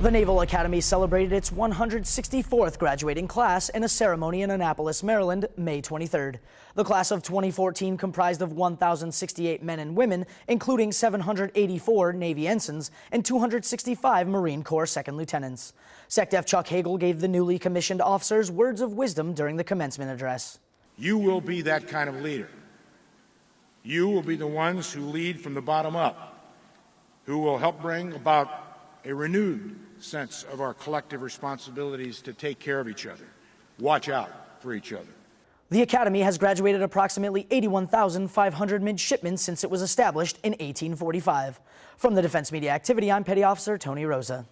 The Naval Academy celebrated its 164th graduating class in a ceremony in Annapolis, Maryland, May 23rd. The class of 2014 comprised of 1,068 men and women, including 784 Navy ensigns and 265 Marine Corps second lieutenants. SecDef Chuck Hagel gave the newly commissioned officers words of wisdom during the commencement address. You will be that kind of leader. You will be the ones who lead from the bottom up, who will help bring about a renewed sense of our collective responsibilities to take care of each other, watch out for each other. The Academy has graduated approximately 81,500 midshipmen since it was established in 1845. From the Defense Media Activity, I'm Petty Officer Tony Rosa.